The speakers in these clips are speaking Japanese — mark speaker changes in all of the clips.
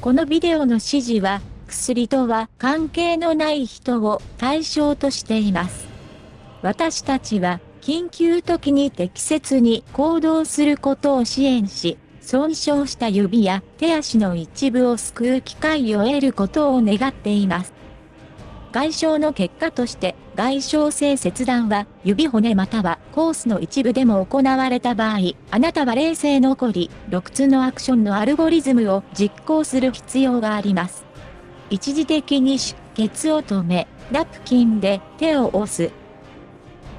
Speaker 1: このビデオの指示は、薬とは関係のない人を対象としています。私たちは、緊急時に適切に行動することを支援し、損傷した指や手足の一部を救う機会を得ることを願っています。外傷の結果として、外傷性切断は指骨またはコースの一部でも行われた場合、あなたは冷静残り、6つのアクションのアルゴリズムを実行する必要があります。一時的に出血を止め、ナプキンで手を押す。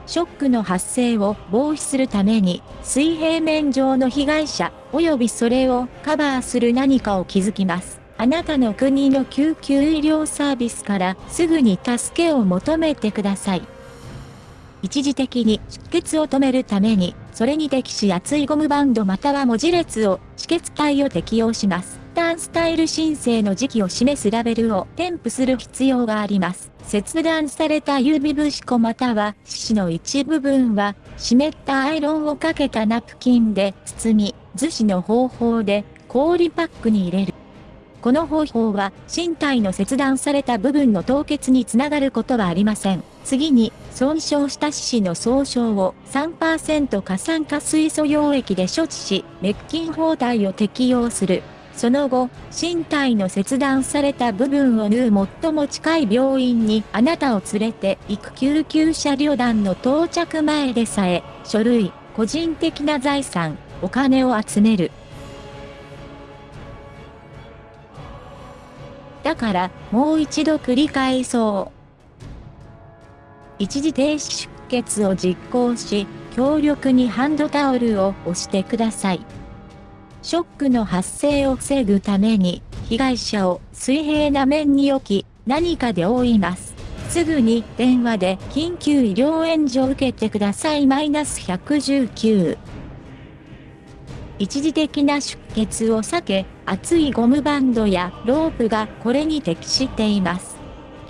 Speaker 1: ショックの発生を防止するために、水平面上の被害者、及びそれをカバーする何かを築きます。あなたの国の救急医療サービスからすぐに助けを求めてください。一時的に出血を止めるために、それに適し厚いゴムバンドまたは文字列を止血帯を適用します。ターンスタイル申請の時期を示すラベルを添付する必要があります。切断された指節子または四肢の一部分は、湿ったアイロンをかけたナプキンで包み、樹脂の方法で氷パックに入れる。この方法は身体の切断された部分の凍結につながることはありません。次に、損傷した四肢の総称を3%過酸化水素溶液で処置し、滅菌包帯を適用する。その後、身体の切断された部分を縫う最も近い病院にあなたを連れて行く救急車旅団の到着前でさえ、書類、個人的な財産、お金を集める。だから、もう一度繰り返そう。一時停止出血を実行し、強力にハンドタオルを押してください。ショックの発生を防ぐために、被害者を水平な面に置き、何かで覆います。すぐに電話で緊急医療援助を受けてください。マイナス119。一時的な出血を避け、厚いゴムバンドやロープがこれに適しています。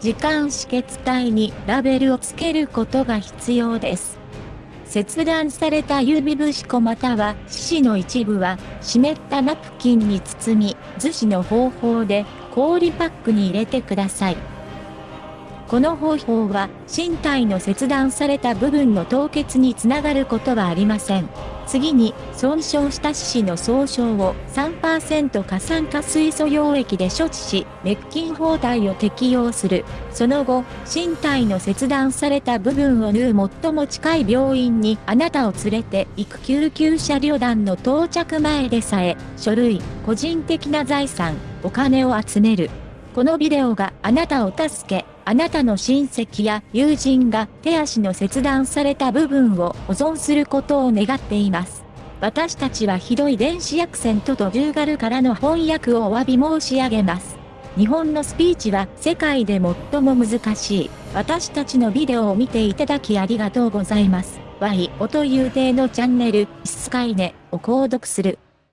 Speaker 1: 時間止血帯にラベルを付けることが必要です。切断された指節子または四肢の一部は湿ったナプキンに包み、樹脂の方法で氷パックに入れてください。この方法は身体の切断された部分の凍結につながることはありません。次に、損傷した四肢の総称を3%過酸化水素溶液で処置し、滅菌包帯を適用する。その後、身体の切断された部分を縫う最も近い病院にあなたを連れて行く救急車旅団の到着前でさえ、書類、個人的な財産、お金を集める。このビデオがあなたを助け、あなたの親戚や友人が手足の切断された部分を保存することを願っています。私たちはひどい電子アクセントとデューガルからの翻訳をお詫び申し上げます。日本のスピーチは世界で最も難しい。私たちのビデオを見ていただきありがとうございます。Y 音という体のチャンネル、スカイネを購読する。